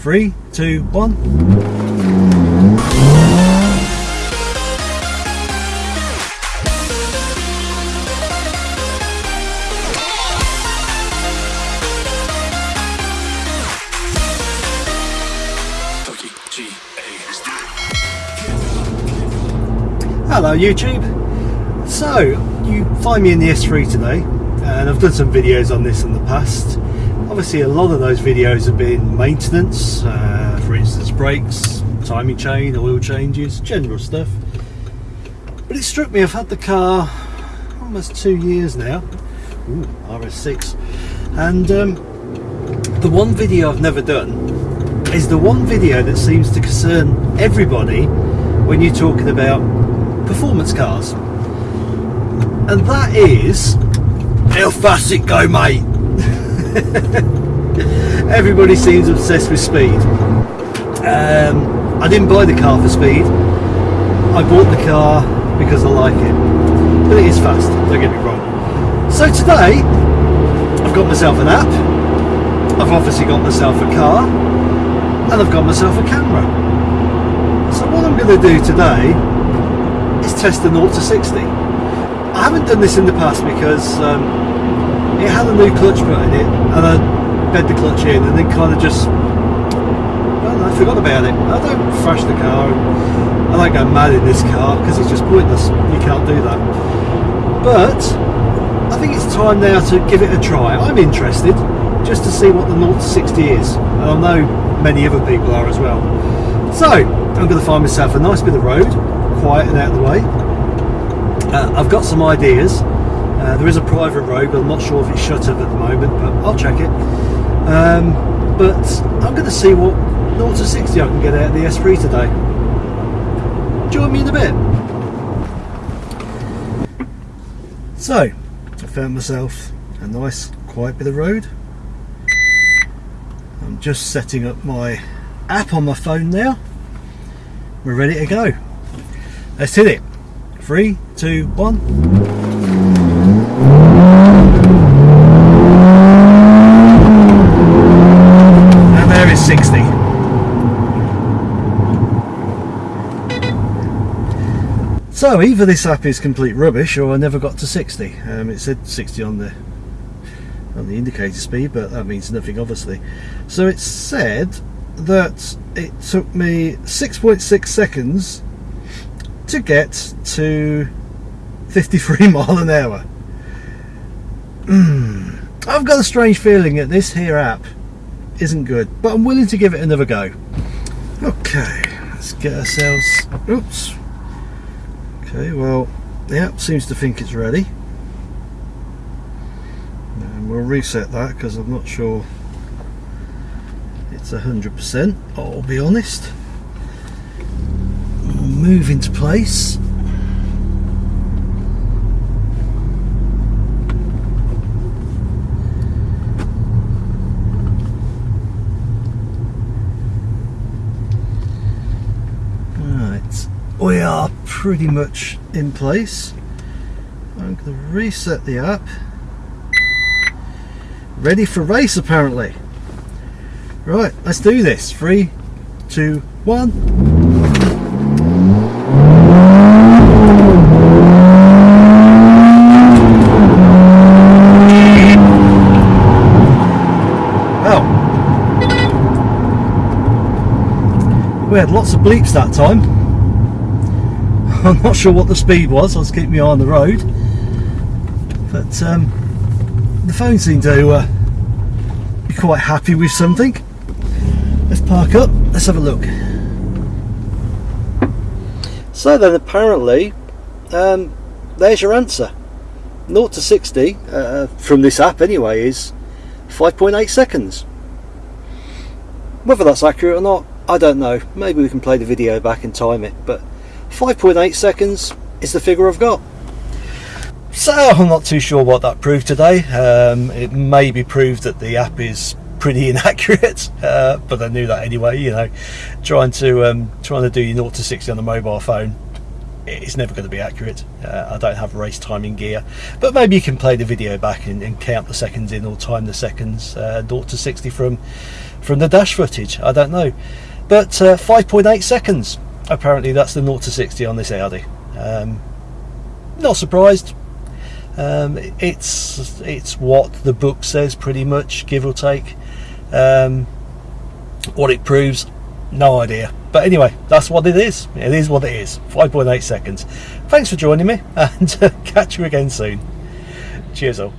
Three, two, one. Hello YouTube. So you find me in the S3 today and I've done some videos on this in the past. Obviously a lot of those videos have been maintenance, uh, for instance brakes, timing chain, oil changes, general stuff. But it struck me I've had the car almost two years now, Ooh, RS6, and um, the one video I've never done is the one video that seems to concern everybody when you're talking about performance cars. And that is how fast it go, mate. Everybody seems obsessed with speed. Um, I didn't buy the car for speed. I bought the car because I like it. But it is fast, don't get me wrong. So today, I've got myself an app. I've obviously got myself a car. And I've got myself a camera. So what I'm going to do today is test the 0 to 60. I haven't done this in the past because um, it had a new clutch put in it and I bed the clutch in and then kind of just well, I forgot about it. I don't thrash the car. I don't go mad in this car because it's just pointless. You can't do that. But I think it's time now to give it a try. I'm interested just to see what the 0 to 60 is. And I know many other people are as well. So I'm going to find myself a nice bit of road, quiet and out of the way. Uh, I've got some ideas. Uh, there is a private road, but I'm not sure if it's shut up at the moment, but I'll check it. Um, but I'm going to see what 0 to 60 I can get out of the S3 today. Join me in a bit. So, I found myself a nice quiet bit of road. I'm just setting up my app on my phone now. We're ready to go. Let's hit it. Three, two, one. And there is 60. So either this app is complete rubbish or I never got to 60. Um, it said 60 on the on the indicator speed, but that means nothing obviously. So it said that it took me 6.6 seconds to get to 53 mile an hour. Mm. I've got a strange feeling that this here app isn't good, but I'm willing to give it another go. Okay, let's get ourselves. Oops. Okay, well, the app seems to think it's ready. And we'll reset that because I'm not sure it's 100%, I'll be honest. Move into place. Right, we are pretty much in place. I'm going to reset the app. Ready for race apparently. Right, let's do this. Three, two, one. We had lots of bleeps that time. I'm not sure what the speed was. I was keeping my eye on the road, but um, the phone seemed to uh, be quite happy with something. Let's park up, let's have a look. So then apparently, um, there's your answer. 0 to 60, uh, from this app anyway, is 5.8 seconds. Whether that's accurate or not, I don't know. Maybe we can play the video back and time it, but 5.8 seconds is the figure I've got. So I'm not too sure what that proved today. Um, it maybe proved that the app is pretty inaccurate, uh, but I knew that anyway. You know, trying to um, trying to do your 0 to 60 on the mobile phone it's never going to be accurate. Uh, I don't have race timing gear, but maybe you can play the video back and, and count the seconds in or time the seconds uh, 0 to 60 from from the dash footage. I don't know, but uh, 5.8 seconds. Apparently, that's the 0 to 60 on this Audi. Um, not surprised. Um, it's it's what the book says, pretty much, give or take. Um, what it proves, no idea. But anyway, that's what it is. It is what it is. 5.8 seconds. Thanks for joining me, and catch you again soon. Cheers all.